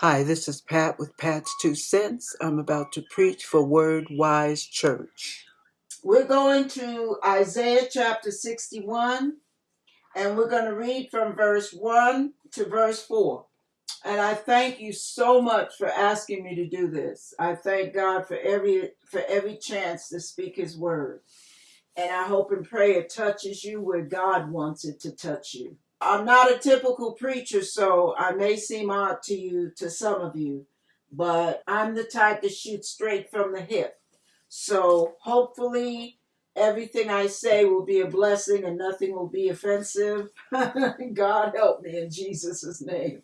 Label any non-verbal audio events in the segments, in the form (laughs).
Hi, this is Pat with Pat's Two Cents. I'm about to preach for Word Wise Church. We're going to Isaiah chapter 61, and we're going to read from verse 1 to verse 4. And I thank you so much for asking me to do this. I thank God for every for every chance to speak his word. And I hope and pray it touches you where God wants it to touch you. I'm not a typical preacher, so I may seem odd to you, to some of you, but I'm the type to shoot straight from the hip. So hopefully everything I say will be a blessing and nothing will be offensive. (laughs) God help me in Jesus' name.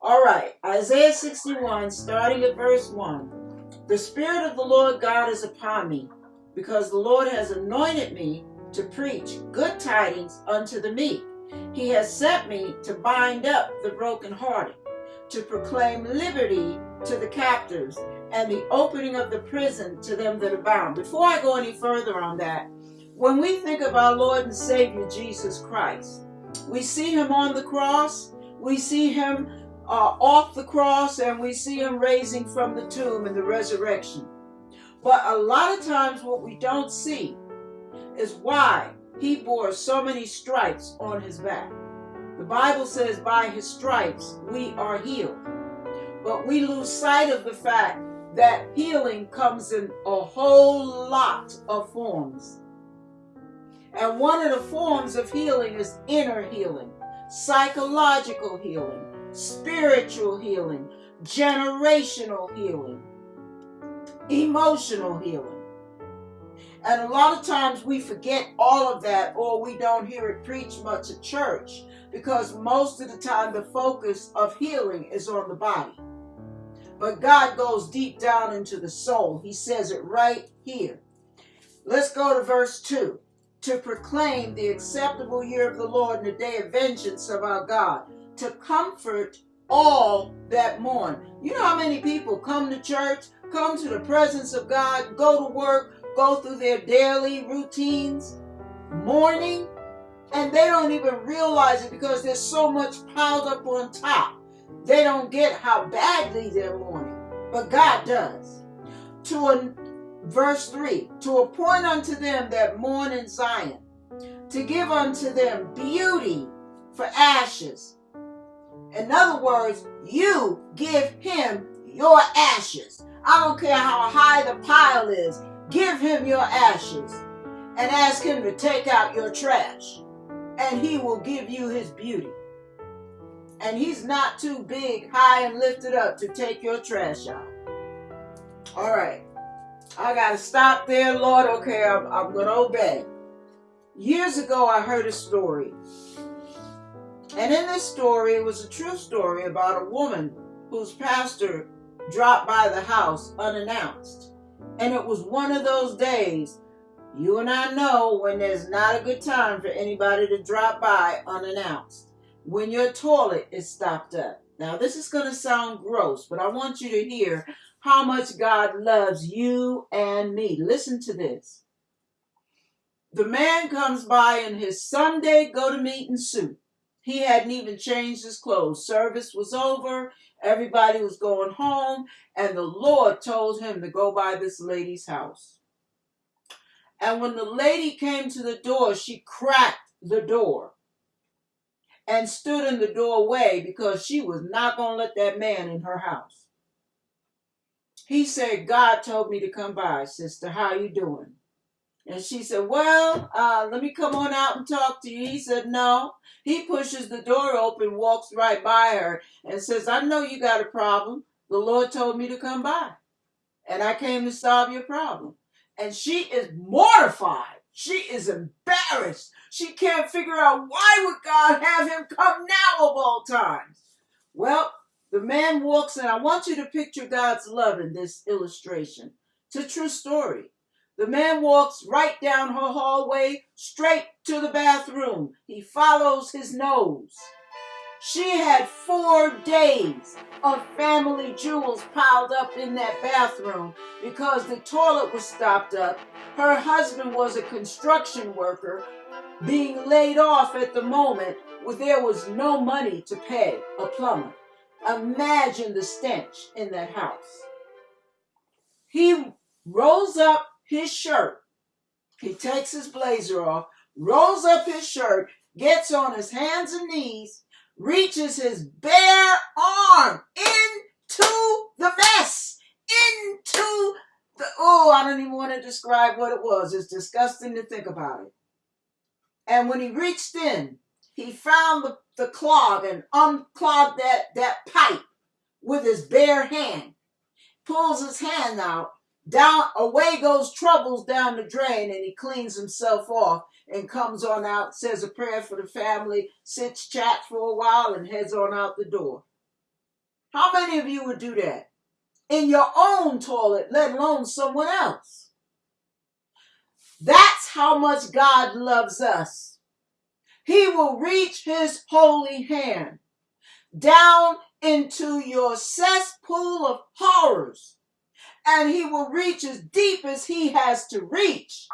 All right, Isaiah 61, starting at verse 1. The Spirit of the Lord God is upon me, because the Lord has anointed me to preach good tidings unto the meek. He has sent me to bind up the brokenhearted, to proclaim liberty to the captives, and the opening of the prison to them that are bound. Before I go any further on that, when we think of our Lord and Savior Jesus Christ, we see him on the cross, we see him uh, off the cross, and we see him raising from the tomb in the resurrection. But a lot of times, what we don't see is why he bore so many stripes on his back. The Bible says, by his stripes we are healed. But we lose sight of the fact that healing comes in a whole lot of forms. And one of the forms of healing is inner healing, psychological healing, spiritual healing, generational healing, emotional healing. And a lot of times we forget all of that or we don't hear it preached much at church because most of the time the focus of healing is on the body. But God goes deep down into the soul. He says it right here. Let's go to verse 2. To proclaim the acceptable year of the Lord and the day of vengeance of our God, to comfort all that mourn. You know how many people come to church, come to the presence of God, go to work, go through their daily routines, mourning, and they don't even realize it because there's so much piled up on top. They don't get how badly they're mourning, but God does. To a, verse 3 To appoint unto them that mourn in Zion, to give unto them beauty for ashes. In other words, you give him your ashes. I don't care how high the pile is. Give him your ashes and ask him to take out your trash, and he will give you his beauty. And he's not too big, high, and lifted up to take your trash out. All right. I got to stop there, Lord. Okay, I'm, I'm going to obey. Years ago, I heard a story. And in this story, it was a true story about a woman whose pastor dropped by the house unannounced. And it was one of those days, you and I know when there's not a good time for anybody to drop by unannounced. When your toilet is stopped up. Now, this is going to sound gross, but I want you to hear how much God loves you and me. Listen to this. The man comes by in his Sunday go to meeting suit. He hadn't even changed his clothes. Service was over. Everybody was going home, and the Lord told him to go by this lady's house. And when the lady came to the door, she cracked the door and stood in the doorway because she was not going to let that man in her house. He said, God told me to come by, sister. How you doing? And she said, Well, uh, let me come on out and talk to you. He said, No. He pushes the door open, walks right by her, and says, I know you got a problem. The Lord told me to come by. And I came to solve your problem. And she is mortified. She is embarrassed. She can't figure out why would God have him come now of all times. Well, the man walks in. I want you to picture God's love in this illustration. It's a true story. The man walks right down her hallway, straight to the bathroom. He follows his nose. She had four days of family jewels piled up in that bathroom because the toilet was stopped up. Her husband was a construction worker being laid off at the moment where there was no money to pay a plumber. Imagine the stench in that house. He rolls up his shirt. He takes his blazer off, rolls up his shirt, gets on his hands and knees, reaches his bare arm into the mess, into the, oh, I don't even want to describe what it was. It's disgusting to think about it. And when he reached in, he found the, the clog and unclogged that, that pipe with his bare hand. Pulls his hand out, down away goes troubles down the drain, and he cleans himself off and comes on out, says a prayer for the family, sits, chat for a while, and heads on out the door. How many of you would do that? In your own toilet, let alone someone else. That's how much God loves us. He will reach his holy hand down into your cesspool of horrors, and he will reach as deep as he has to reach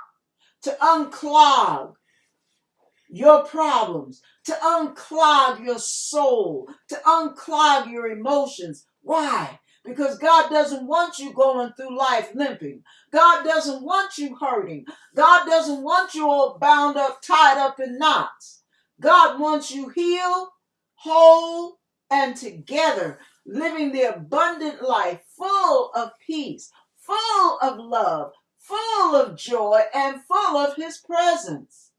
to unclog your problems, to unclog your soul, to unclog your emotions. Why? Because God doesn't want you going through life limping. God doesn't want you hurting. God doesn't want you all bound up, tied up in knots. God wants you healed, whole, and together, living the abundant life full of peace, full of love, full of joy, and full of His presence.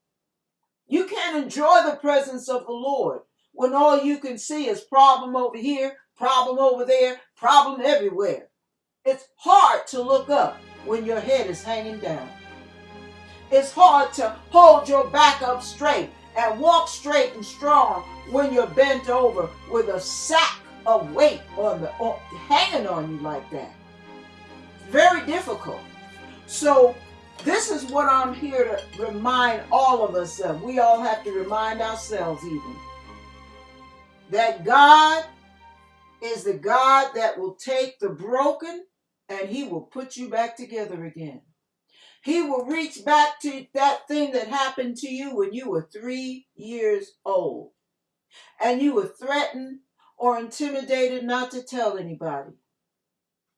You can't enjoy the presence of the Lord when all you can see is problem over here, problem over there, problem everywhere. It's hard to look up when your head is hanging down. It's hard to hold your back up straight and walk straight and strong when you're bent over with a sack of weight on the hanging on you like that. Very difficult. So this is what I'm here to remind all of us of. We all have to remind ourselves even that God is the God that will take the broken and he will put you back together again. He will reach back to that thing that happened to you when you were three years old and you were threatened or intimidated not to tell anybody.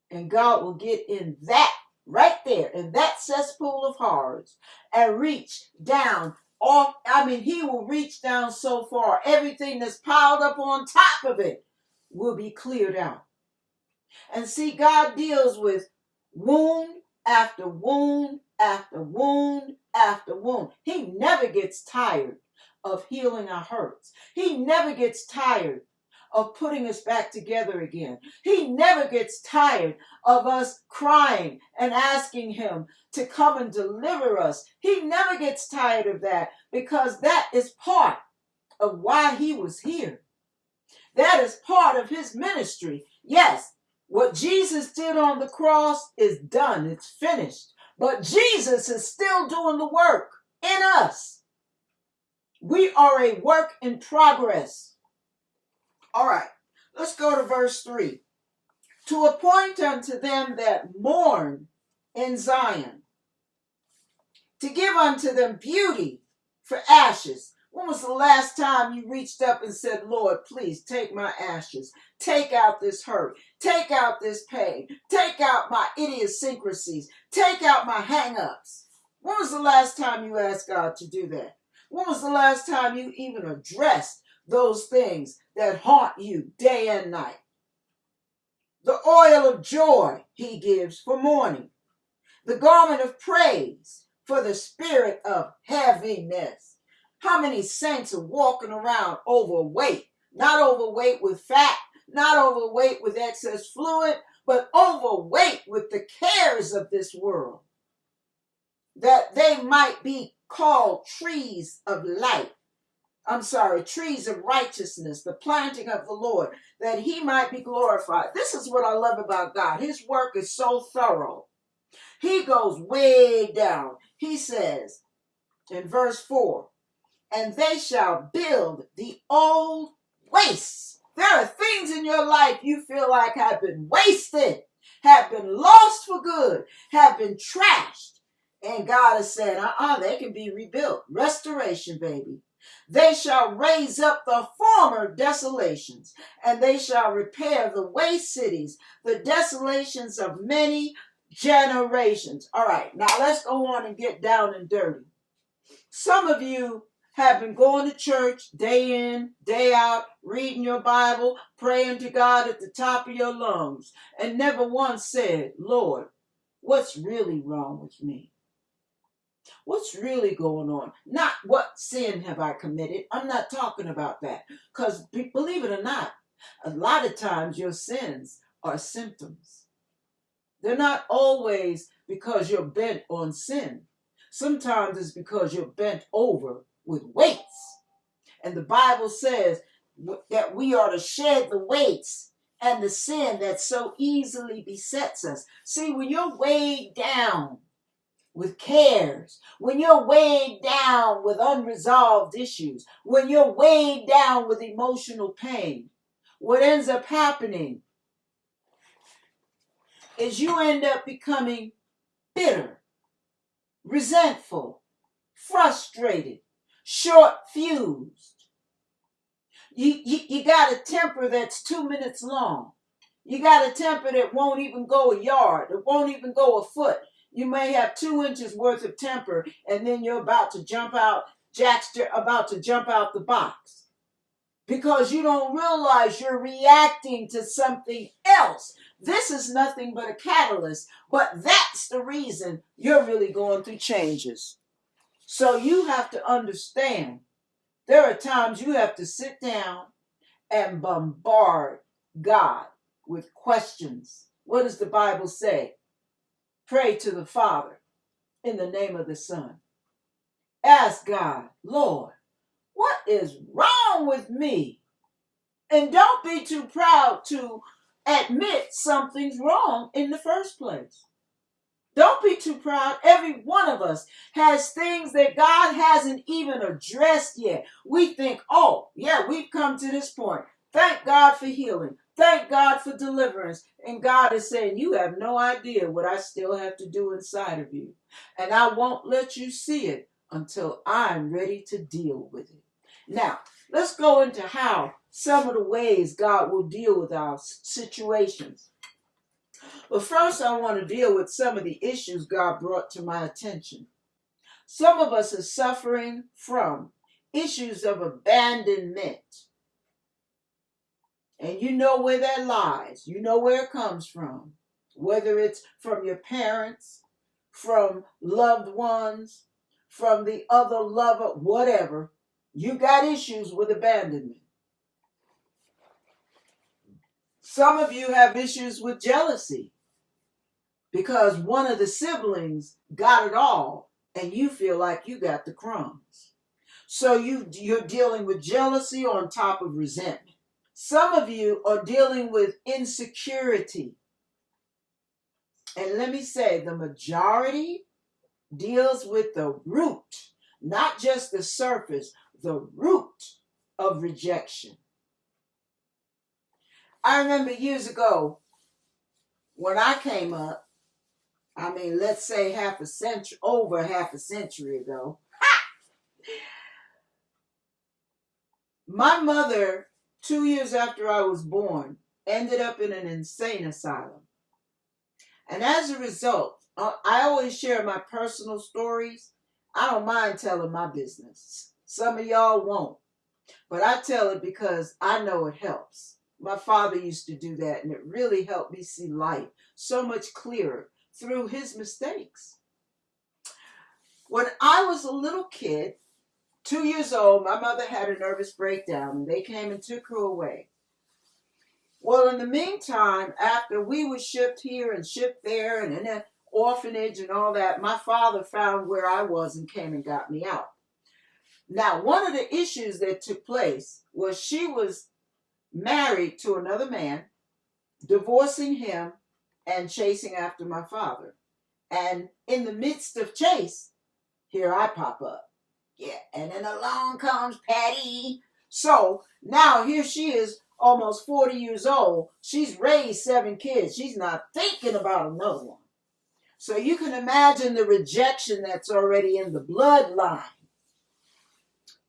And God will get in that right there, in that cesspool of horrors, and reach down off. I mean, He will reach down so far, everything that's piled up on top of it will be cleared out. And see, God deals with wound after wound after wound after wound. He never gets tired of healing our hurts. He never gets tired of putting us back together again. He never gets tired of us crying and asking Him to come and deliver us. He never gets tired of that because that is part of why He was here. That is part of His ministry. Yes, what Jesus did on the cross is done, it's finished. But Jesus is still doing the work in us. We are a work in progress. All right, let's go to verse 3. To appoint unto them that mourn in Zion, to give unto them beauty for ashes. When was the last time you reached up and said, Lord, please take my ashes, take out this hurt, take out this pain, take out my idiosyncrasies, take out my hang ups? When was the last time you asked God to do that? When was the last time you even addressed those things that haunt you day and night? The oil of joy he gives for mourning, the garment of praise for the spirit of heaviness. How many saints are walking around overweight? Not overweight with fat, not overweight with excess fluid, but overweight with the cares of this world. That they might be called trees of light. I'm sorry, trees of righteousness, the planting of the Lord, that he might be glorified. This is what I love about God. His work is so thorough. He goes way down. He says in verse 4 and they shall build the old wastes. There are things in your life you feel like have been wasted, have been lost for good, have been trashed. And God is saying, uh uh they can be rebuilt. Restoration, baby. They shall raise up the former desolations, and they shall repair the waste cities, the desolations of many generations. All right, now let's go on and get down and dirty. Some of you have been going to church day in, day out, reading your Bible, praying to God at the top of your lungs, and never once said, Lord, what's really wrong with me? What's really going on? Not what sin have I committed. I'm not talking about that. Because believe it or not, a lot of times your sins are symptoms. They're not always because you're bent on sin. Sometimes it's because you're bent over with weights. And the Bible says that we are to shed the weights and the sin that so easily besets us. See, when you're weighed down with cares, when you're weighed down with unresolved issues, when you're weighed down with emotional pain, what ends up happening is you end up becoming bitter, resentful, frustrated, short fused. You, you, you got a temper that's two minutes long. You got a temper that won't even go a yard, it won't even go a foot. You may have two inches worth of temper, and then you're about to jump out, Jack's about to jump out the box. Because you don't realize you're reacting to something else. This is nothing but a catalyst, but that's the reason you're really going through changes. So you have to understand there are times you have to sit down and bombard God with questions. What does the Bible say? Pray to the Father in the name of the Son. Ask God, Lord, what is wrong with me? And don't be too proud to admit something's wrong in the first place. Don't be too proud. Every one of us has things that God hasn't even addressed yet. We think, oh, yeah, we've come to this point. Thank God for healing. Thank God for deliverance. And God is saying, You have no idea what I still have to do inside of you. And I won't let you see it until I'm ready to deal with it. Now, let's go into how some of the ways God will deal with our situations. But first, I want to deal with some of the issues God brought to my attention. Some of us are suffering from issues of abandonment and you know where that lies. You know where it comes from. Whether it's from your parents, from loved ones, from the other lover, whatever. You got issues with abandonment. Some of you have issues with jealousy because one of the siblings got it all and you feel like you got the crumbs. So you you're dealing with jealousy on top of resentment. Some of you are dealing with insecurity. And let me say, the majority deals with the root, not just the surface, the root of rejection. I remember years ago when I came up, I mean, let's say half a century, over half a century ago. (laughs) My mother two years after I was born, ended up in an insane asylum. And as a result, uh, I always share my personal stories. I don't mind telling my business. Some of y'all won't. But I tell it because I know it helps. My father used to do that, and it really helped me see life so much clearer through his mistakes. When I was a little kid, two years old, my mother had a nervous breakdown they came and took her away. Well, in the meantime, after we were shipped here and shipped there and in an orphanage and all that, my father found where I was and came and got me out. Now, one of the issues that took place was she was married to another man, divorcing him and chasing after my father. And in the midst of chase, here I pop up. Yeah, and then along comes Patty. So now here she is, almost 40 years old. She's raised seven kids. She's not thinking about another one. So you can imagine the rejection that's already in the bloodline.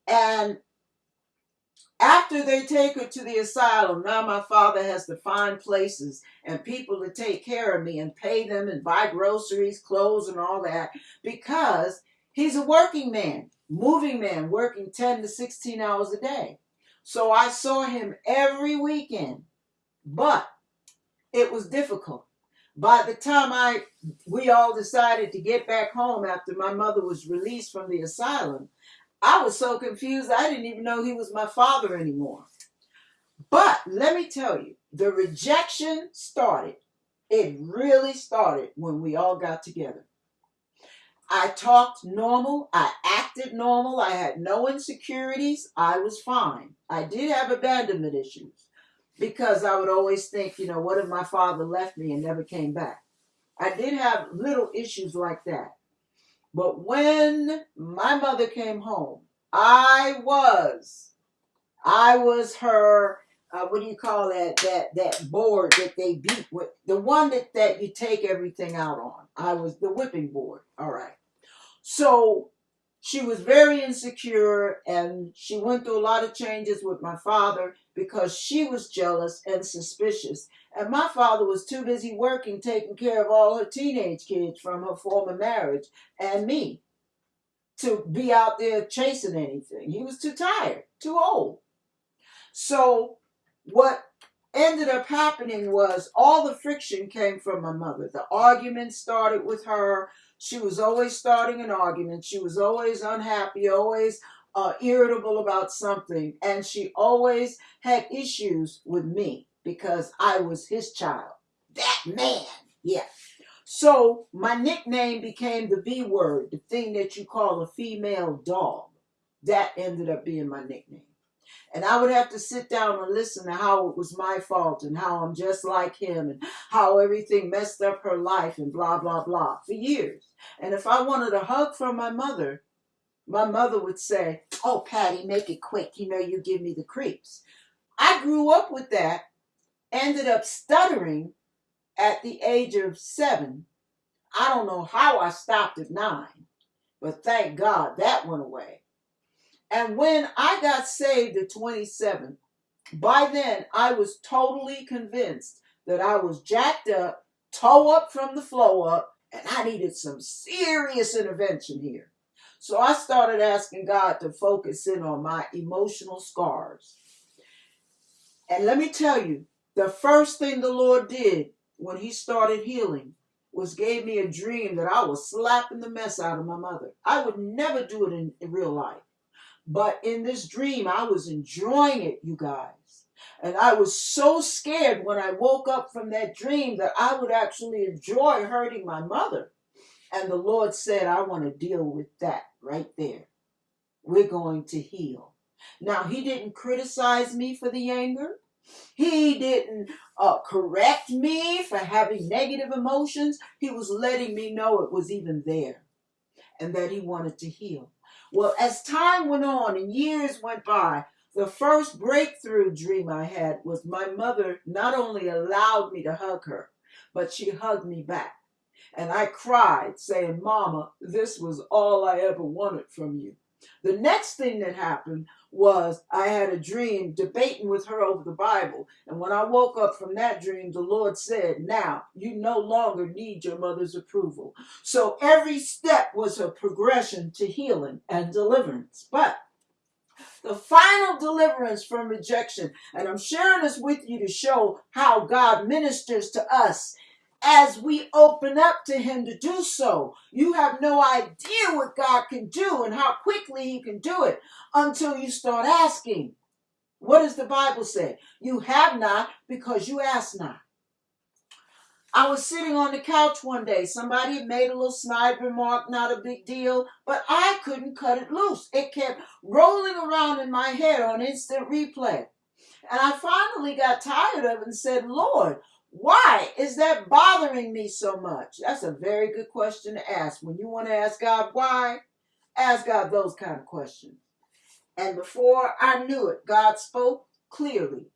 And after they take her to the asylum, now my father has to find places and people to take care of me and pay them and buy groceries, clothes, and all that because he's a working man, moving man, working 10 to 16 hours a day. So I saw him every weekend, but it was difficult. By the time I we all decided to get back home after my mother was released from the asylum, I was so confused I didn't even know he was my father anymore. But let me tell you, the rejection started. It really started when we all got together. I talked normal. I acted normal. I had no insecurities. I was fine. I did have abandonment issues because I would always think, you know, what if my father left me and never came back? I did have little issues like that. But when my mother came home, I was, I was her, uh, what do you call that, that, that board that they beat with, the one that, that you take everything out on. I was the whipping board. All right. So she was very insecure and she went through a lot of changes with my father because she was jealous and suspicious. And my father was too busy working, taking care of all her teenage kids from her former marriage and me to be out there chasing anything. He was too tired, too old. So what ended up happening was all the friction came from my mother. The arguments started with her. She was always starting an argument. She was always unhappy, always uh, irritable about something. And she always had issues with me because I was his child. That man. Yeah. So my nickname became the B word, the thing that you call a female dog. That ended up being my nickname. And I would have to sit down and listen to how it was my fault and how I'm just like him and how everything messed up her life and blah, blah, blah for years. And if I wanted a hug from my mother, my mother would say, Oh, Patty, make it quick. You know, you give me the creeps. I grew up with that, ended up stuttering at the age of seven. I don't know how I stopped at nine, but thank God that went away. And when I got saved at 27, by then I was totally convinced that I was jacked up, toe up from the flow up, and I needed some serious intervention here. So I started asking God to focus in on my emotional scars. And let me tell you, the first thing the Lord did when He started healing was gave me a dream that I was slapping the mess out of my mother. I would never do it in, in real life. But in this dream, I was enjoying it, you guys. And I was so scared when I woke up from that dream that I would actually enjoy hurting my mother. And the Lord said, I want to deal with that right there. We're going to heal. Now, He didn't criticize me for the anger. He didn't uh, correct me for having negative emotions. He was letting me know it was even there and that He wanted to heal. Well, as time went on and years went by, the first breakthrough dream I had was my mother not only allowed me to hug her, but she hugged me back. And I cried, saying, Mama, this was all I ever wanted from you. The next thing that happened was I had a dream debating with her over the Bible. And when I woke up from that dream, the Lord said, Now you no longer need your mother's approval. So every step was a progression to healing and deliverance. But the final deliverance from rejection, and I'm sharing this with you to show how God ministers to us as we open up to Him to do so. You have no idea what God can do and how quickly He can do it until you start asking. What does the Bible say? You have not because you ask not. I was sitting on the couch one day. Somebody had made a little snide remark, not a big deal, but I couldn't cut it loose. It kept rolling around in my head on instant replay. And I finally got tired of it and said, Lord, why is that bothering me so much? That's a very good question to ask. When you want to ask God why, ask God those kind of questions. And before I knew it, God spoke clearly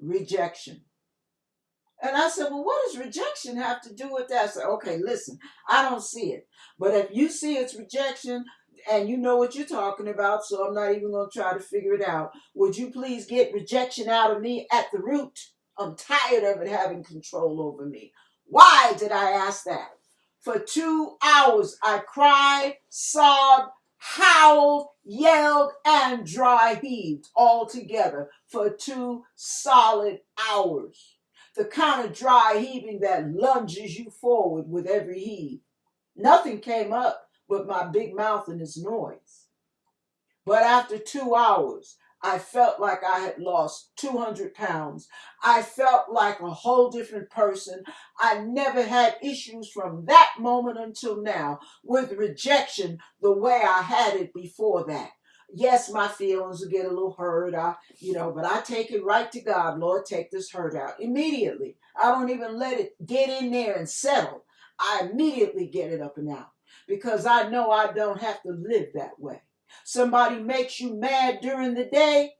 rejection. And I said, Well, what does rejection have to do with that? I said, Okay, listen, I don't see it. But if you see it's rejection, and you know what you're talking about, so I'm not even going to try to figure it out. Would you please get rejection out of me at the root? I'm tired of it having control over me. Why did I ask that? For two hours, I cried, sobbed, howled, yelled, and dry heaved all together for two solid hours. The kind of dry heaving that lunges you forward with every heave. Nothing came up but my big mouth and its noise. But after two hours, I felt like I had lost 200 pounds. I felt like a whole different person. I never had issues from that moment until now with rejection the way I had it before that. Yes, my feelings will get a little hurt, I, you know, but I take it right to God. Lord, take this hurt out immediately. I don't even let it get in there and settle. I immediately get it up and out because I know I don't have to live that way. Somebody makes you mad during the day,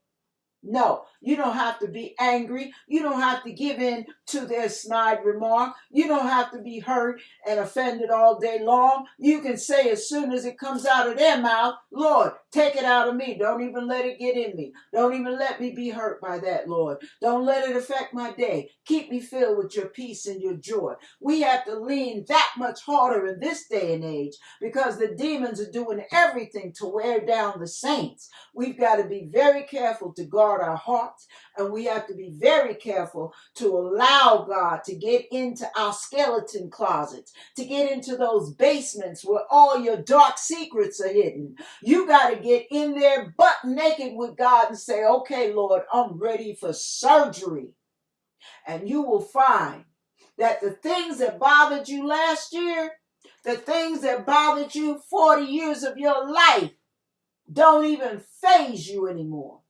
no, you don't have to be angry. You don't have to give in to their snide remark. You don't have to be hurt and offended all day long. You can say as soon as it comes out of their mouth, Lord, take it out of me. Don't even let it get in me. Don't even let me be hurt by that, Lord. Don't let it affect my day. Keep me filled with your peace and your joy. We have to lean that much harder in this day and age because the demons are doing everything to wear down the saints. We've got to be very careful to guard our hearts and we have to be very careful to allow God to get into our skeleton closets, to get into those basements where all your dark secrets are hidden. You got to get in there butt naked with God and say, okay, Lord, I'm ready for surgery. And you will find that the things that bothered you last year, the things that bothered you 40 years of your life, don't even faze you anymore.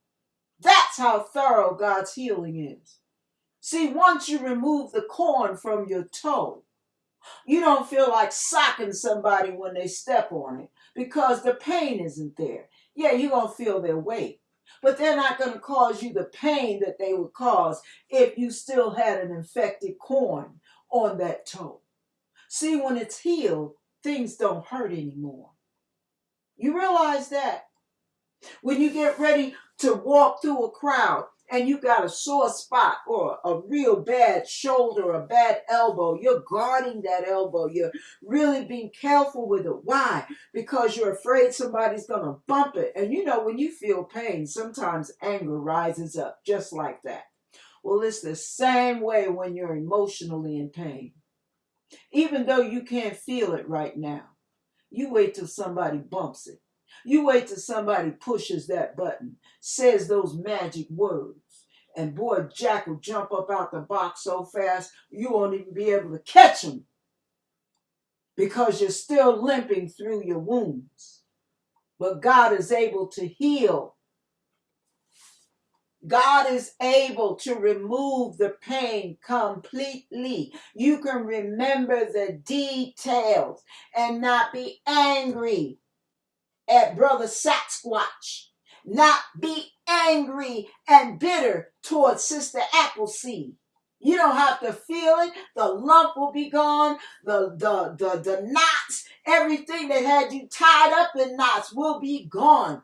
That's how thorough God's healing is. See, once you remove the corn from your toe, you don't feel like socking somebody when they step on it because the pain isn't there. Yeah, you're going to feel their weight, but they're not going to cause you the pain that they would cause if you still had an infected corn on that toe. See, when it's healed, things don't hurt anymore. You realize that? When you get ready to walk through a crowd and you got a sore spot or a real bad shoulder or a bad elbow, you're guarding that elbow. You're really being careful with it. Why? Because you're afraid somebody's going to bump it. And you know, when you feel pain, sometimes anger rises up just like that. Well, it's the same way when you're emotionally in pain. Even though you can't feel it right now, you wait till somebody bumps it. You wait till somebody pushes that button, says those magic words, and boy, Jack will jump up out the box so fast you won't even be able to catch him because you're still limping through your wounds. But God is able to heal. God is able to remove the pain completely. You can remember the details and not be angry at Brother Sasquatch, not be angry and bitter towards Sister Appleseed. You don't have to feel it. The lump will be gone. The, the, the, the knots, everything that had you tied up in knots will be gone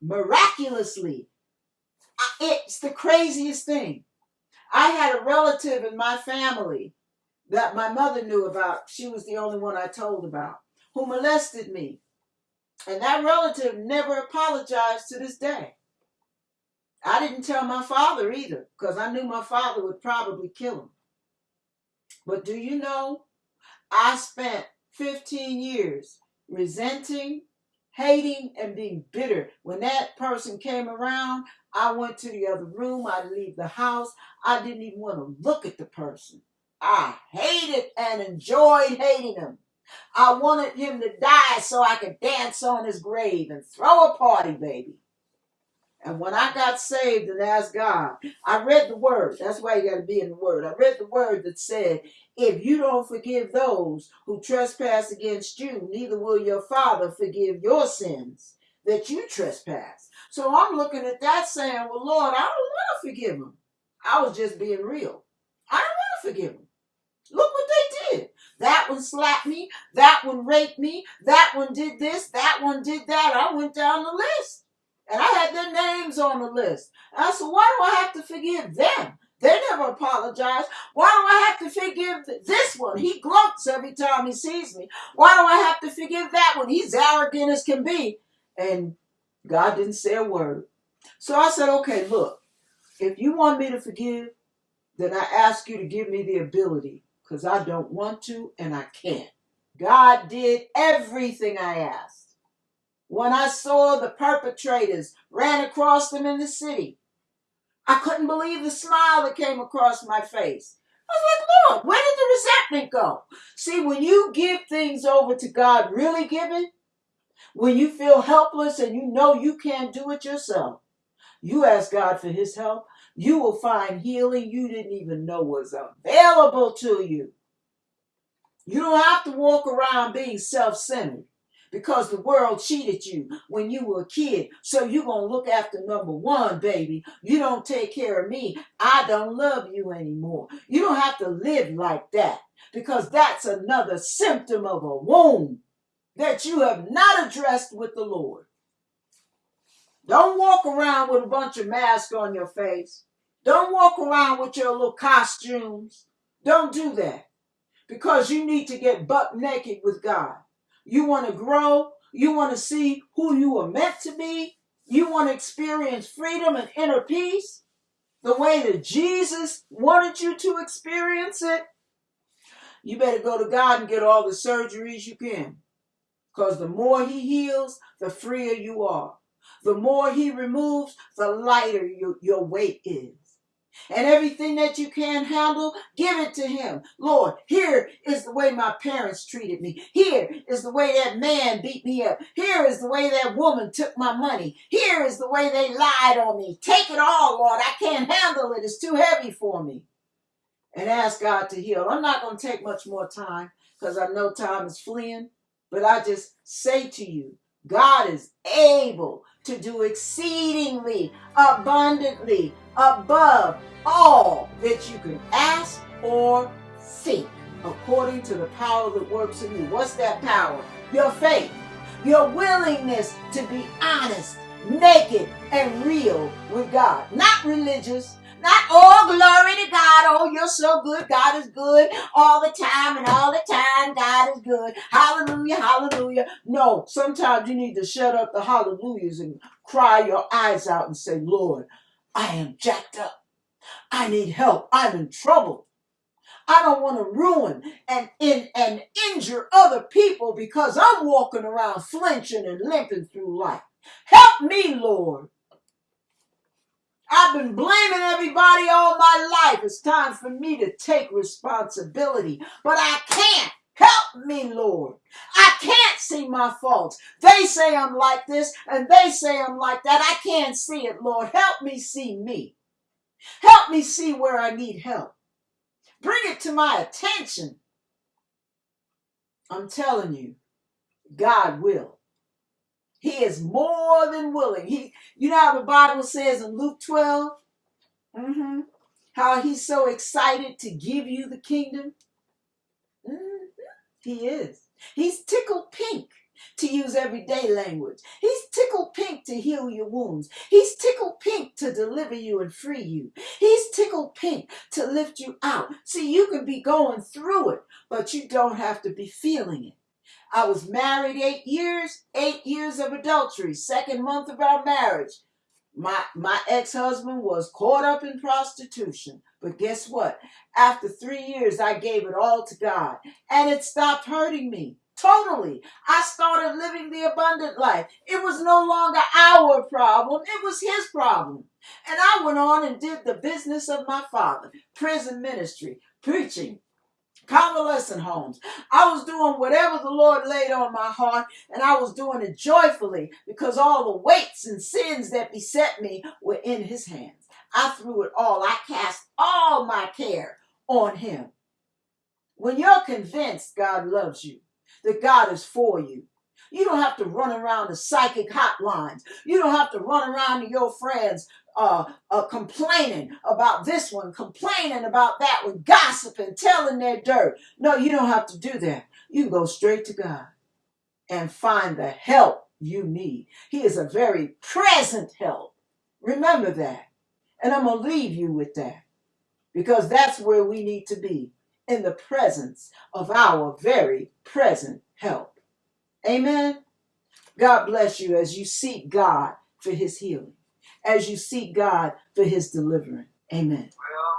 miraculously. It's the craziest thing. I had a relative in my family that my mother knew about. She was the only one I told about, who molested me. And that relative never apologized to this day. I didn't tell my father either because I knew my father would probably kill him. But do you know, I spent 15 years resenting, hating, and being bitter. When that person came around, I went to the other room. I'd leave the house. I didn't even want to look at the person. I hated and enjoyed hating him. I wanted him to die so I could dance on his grave and throw a party, baby. And when I got saved and asked God, I read the word. That's why you got to be in the word. I read the word that said, if you don't forgive those who trespass against you, neither will your Father forgive your sins that you trespass. So I'm looking at that saying, well, Lord, I don't want to forgive them. I was just being real. I don't want to forgive them. Look what they. That one slapped me. That one raped me. That one did this. That one did that. I went down the list. And I had their names on the list. And I said, why do I have to forgive them? They never apologize. Why do I have to forgive this one? He gloats every time he sees me. Why do I have to forgive that one? He's arrogant as can be. And God didn't say a word. So I said, okay, look, if you want me to forgive, then I ask you to give me the ability because I don't want to and I can't. God did everything I asked. When I saw the perpetrators ran across them in the city, I couldn't believe the smile that came across my face. I was like, Lord, where did the resentment go? See, when you give things over to God, really giving, when you feel helpless and you know you can't do it yourself, you ask God for his help, you will find healing you didn't even know was available to you. You don't have to walk around being self centered because the world cheated you when you were a kid. So you're going to look after number one, baby. You don't take care of me. I don't love you anymore. You don't have to live like that because that's another symptom of a wound that you have not addressed with the Lord. Don't walk around with a bunch of masks on your face. Don't walk around with your little costumes. Don't do that because you need to get buck naked with God. You want to grow. You want to see who you are meant to be. You want to experience freedom and inner peace the way that Jesus wanted you to experience it. You better go to God and get all the surgeries you can. Because the more He heals, the freer you are. The more He removes, the lighter your, your weight is and everything that you can't handle, give it to him. Lord, here is the way my parents treated me. Here is the way that man beat me up. Here is the way that woman took my money. Here is the way they lied on me. Take it all, Lord. I can't handle it. It's too heavy for me. And ask God to heal. I'm not going to take much more time because I know time is fleeing. But I just say to you, God is able to do exceedingly abundantly above all that you can ask or think according to the power that works in you. What's that power? Your faith, your willingness to be honest, naked, and real with God. Not religious, not oh glory to God. Oh, you're so good. God is good all the time and all the time. God is good. Hallelujah, hallelujah. No, sometimes you need to shut up the hallelujahs and cry your eyes out and say, Lord, I am jacked up. I need help. I'm in trouble. I don't want to ruin and, and, and injure other people because I'm walking around flinching and limping through life. Help me, Lord. I've been blaming everybody all my life. It's time for me to take responsibility, but I can't. Help me, Lord. I can't see my faults. They say I'm like this and they say I'm like that. I can't see it, Lord. Help me see me. Help me see where I need help. Bring it to my attention. I'm telling you, God will. He is more than willing. He, you know how the Bible says in Luke 12, mm-hmm, how he's so excited to give you the kingdom. He is. He's tickled pink to use everyday language. He's tickled pink to heal your wounds. He's tickled pink to deliver you and free you. He's tickled pink to lift you out. See, you can be going through it, but you don't have to be feeling it. I was married eight years, eight years of adultery, second month of our marriage. My, my ex-husband was caught up in prostitution. But guess what? After three years, I gave it all to God and it stopped hurting me. Totally. I started living the abundant life. It was no longer our problem, it was his problem. And I went on and did the business of my father prison ministry, preaching, convalescent homes. I was doing whatever the Lord laid on my heart, and I was doing it joyfully because all the weights and sins that beset me were in his hands. I threw it all, I cast all my care on him. When you're convinced God loves you, that God is for you, You don't have to run around the psychic hotlines. You don't have to run around to your friends uh, uh, complaining about this one, complaining about that one, gossiping, telling their dirt. No, you don't have to do that. You can go straight to God and find the help you need. He is a very present help. Remember that. And I'm going to leave you with that because that's where we need to be in the presence of our very present help. Amen. God bless you as you seek God for his healing, as you seek God for his deliverance. Amen. Well.